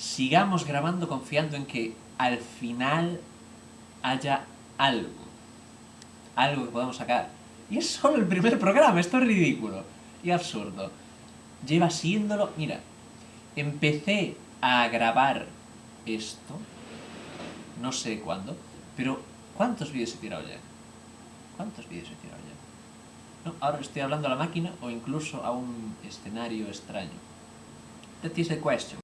sigamos grabando confiando en que al final haya algo. Algo que podamos sacar. Y es solo el primer programa, esto es ridículo y absurdo. Lleva siéndolo... Mira, empecé a grabar esto, no sé cuándo, pero ¿cuántos vídeos he tirado ya? ¿Cuántos vídeos he tirado ya? No, ahora estoy hablando a la máquina o incluso a un escenario extraño. That is the question.